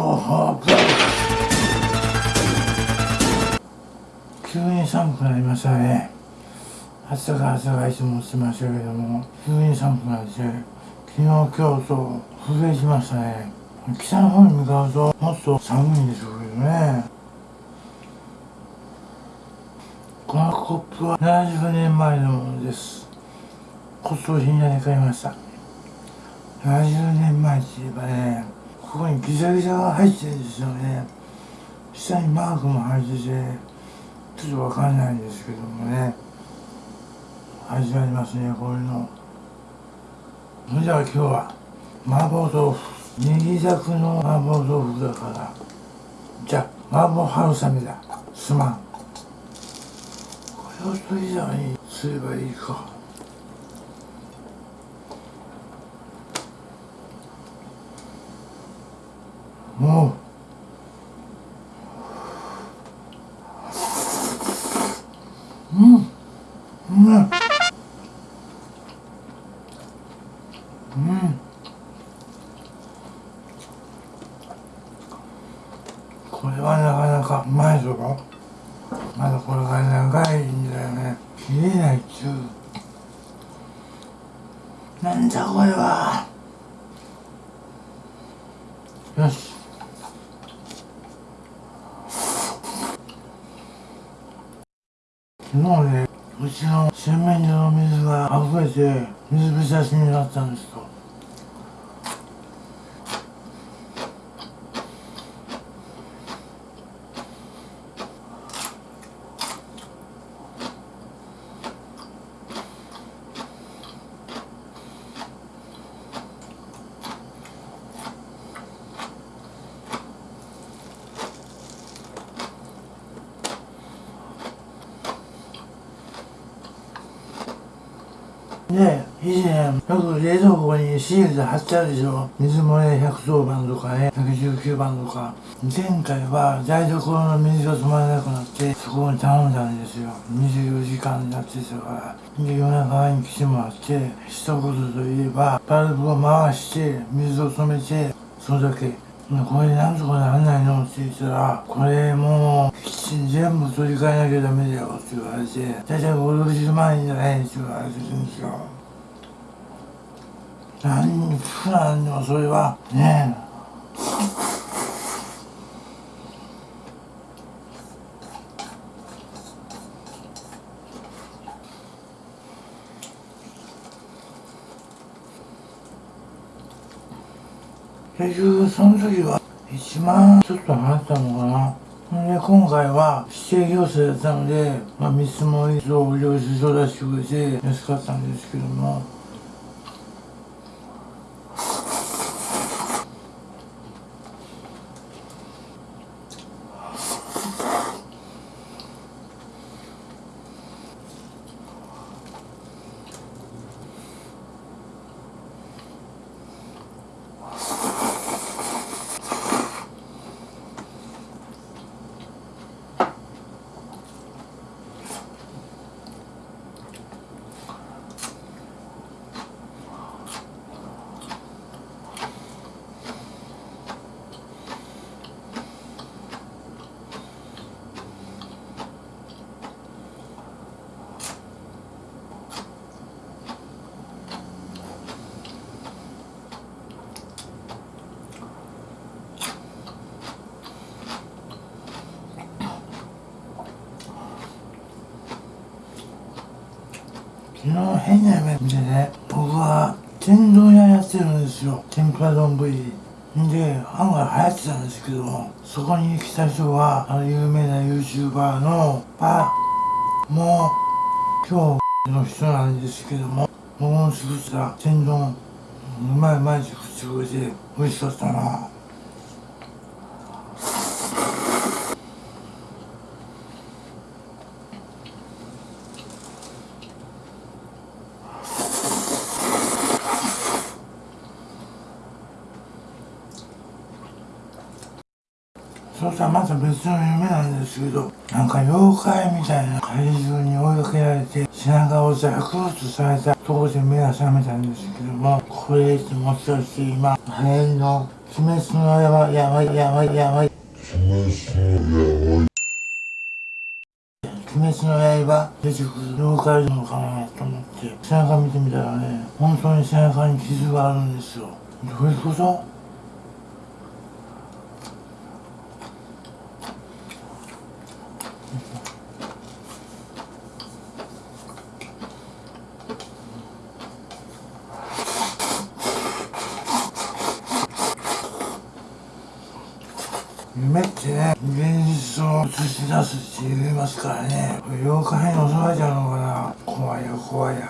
ホープ急に寒くなりましたね。暑さが暑さがいつもしてましたけども急に寒くなって昨日今日と震えしましたね。北の方に向かうともっと寒いんでしょうけどね。このコップは70年前のものです。骨董品屋で買いました。70年前ってギザギザが入ってるんですよね。下にマークも入っててちょっとわかんないんですけどもね。始まりますねこういうの。それでは今日は麻婆豆腐ネギザクの麻婆豆腐だから。じゃあ麻婆春雨だ。すまん。これを取りざにすればいいか。もううん。うん。うん。これはなかなかうまいぞ。まだこれが長いんだよね。切れないっちゅう。なんだこれは。よし昨日ちの洗面所の水が溢れて水浸しになったんですとね以前よく冷蔵庫にシールで貼ってあるでしょ？水漏れ110番とかね119番とか。前回は台所の水が止まらなくなってそこに頼んだんですよ。24時間になってたから。で夜中に来てもらって一言といえばバルブを回して水を止めてそれだけ。これなんとかならないのって言ったら、これもう、キッチン全部取り替えなきゃダメだよって言われて、大体5、60万円じゃないって言われてるんですよ。何、普段でもそれは、ねえ結局その時は1万ちょっと払ったのかな。で今回は指定行政だったので、まあ、見積もりと領収書出してくれて安かったんですけども。昨日変な夢見てね。僕は天丼屋やってるんですよ。天ぷら丼。で案外流行ってたんですけどもそこに来た人はあの有名な YouTuber のパもう今日の人なんですけども僕の作った天丼うまいうまいって口声で美味しかったな。そとはまた別の夢なんですけどなんか妖怪みたいな怪獣に追いかけられて背中をザクッとされたとこで目が覚めたんですけどもこれってもしかして今流行りの「鬼滅の刃やばいやばいやばい」鬼滅の刃出てくる妖怪なのかなと思って背中見てみたらね本当に背中に傷があるんですよ。どういうこと夢ってね現実を映し出すって言いますからね。妖怪に襲われちゃうのかな。怖いよ怖いよ。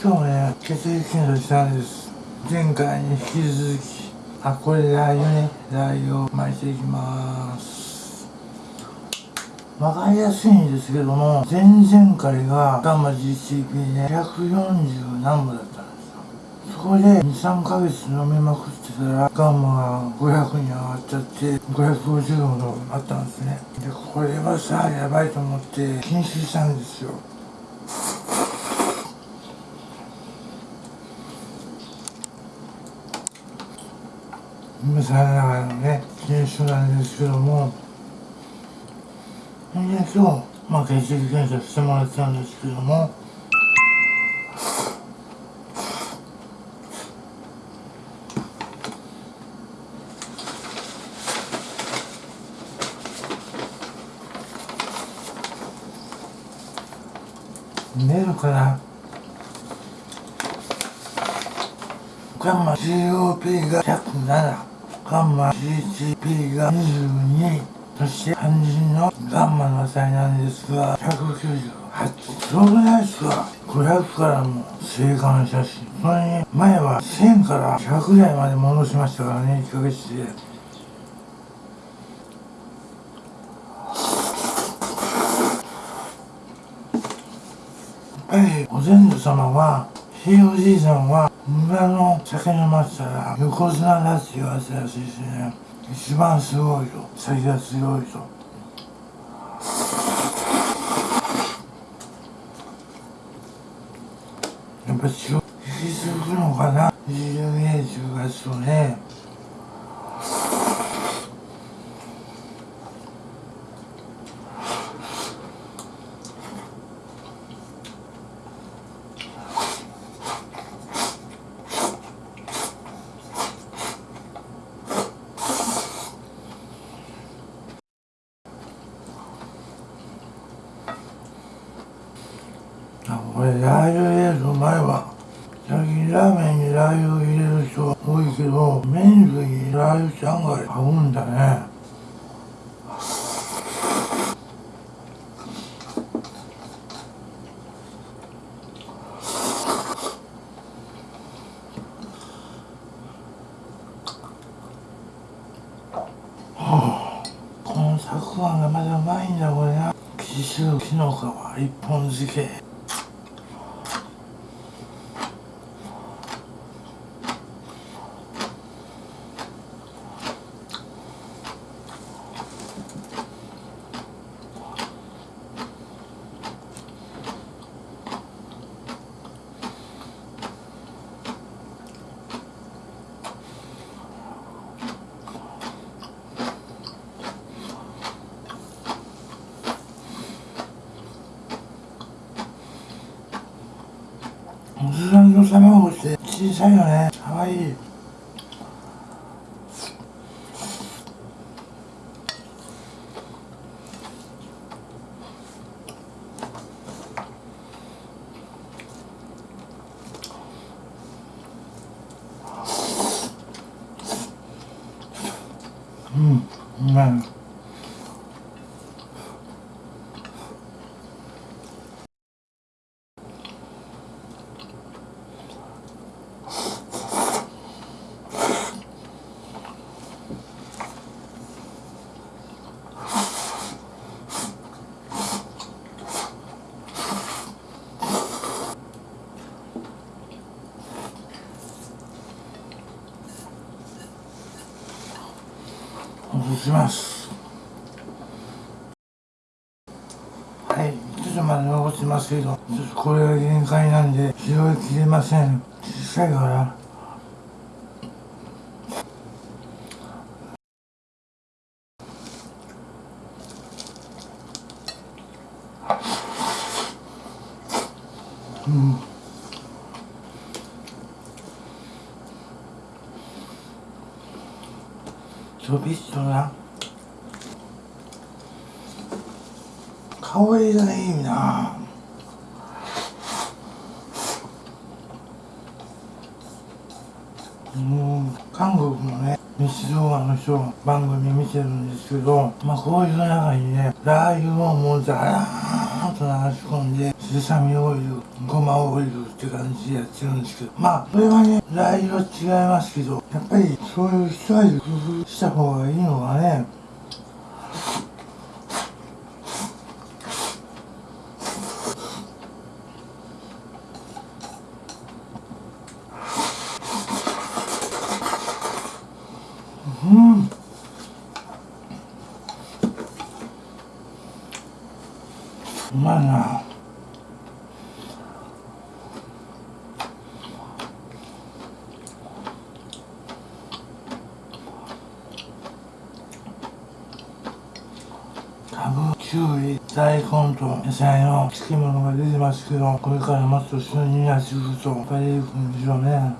今日ね血液検査したんです。前回に引き続き。あこれラー油ね。ラー油を巻いていきます。わかりやすいんですけども前々回がガンマ GCP で140何部だったんですよ。そこで23ヶ月飲みまくってたらガンマが500に上がっちゃって550ほどあったんですね。でこれはさやばいと思って禁止したんですよ。今さながらのね研修なんですけどもで今日、まあ、血液検査してもらったんですけども。出るかなガンマ COP が107ガンマ GCP が22そして肝心のガンマの値なんですが198すごくないですか500からも生還したしそれに前は1000から100台まで戻しましたからね1ヶ月で。やっぱりお先祖様はひいおじいさんは村の酒飲ませたら横綱だって言わせたらしいしね一番すごいと酒が強いとやっぱ引き継ぐのかな二十年中月とね。ラー油入れる前は最近ラーメンにラー油を入れる人は多いけど麺類にラー油って案外合うんだね。このたくあんがまだうまいんだこれな。紀州きのか一本漬けおじさんの卵って小さいよね。かわいいうんうまいします。はい。ちょっとまだ残ってますけどちょっとこれが限界なんで拾いきれません。小さいから。うん。ちょびっとな。香りがいいなうん韓国のね日動画の人番組見てるんですけどまあこういう中にね。ラー油をもうザラーッと流し込んで。セサミオイルごまオイルって感じでやってるんですけどまあそれはねラー油は違いますけどやっぱりそういう一味工夫した方がいいのがねうんうまいなかぶ、きゅうり、大根と野菜の漬物が出てますけど、これからもっと旬になってくると、やっぱりいくんでしょうね。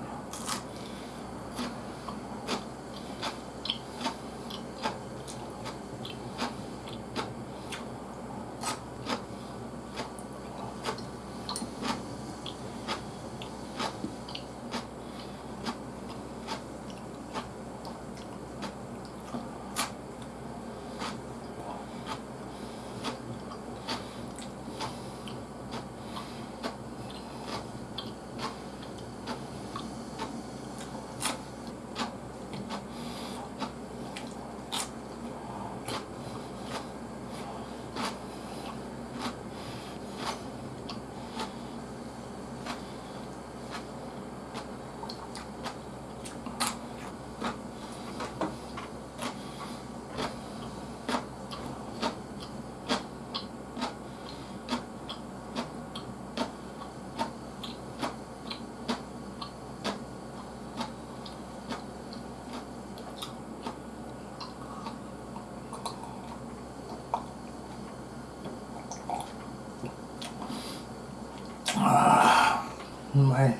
うまい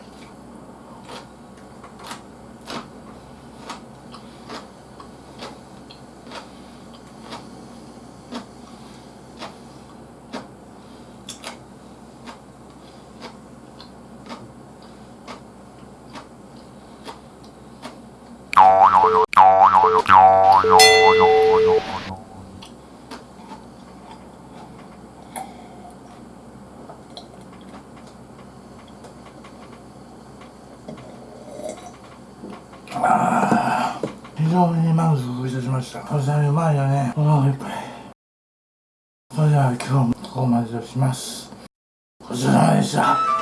あー非常に満足いたしました。おさうまいよね。お腹いっぱい。それでは今日もここまでとします。ごちそうさまでした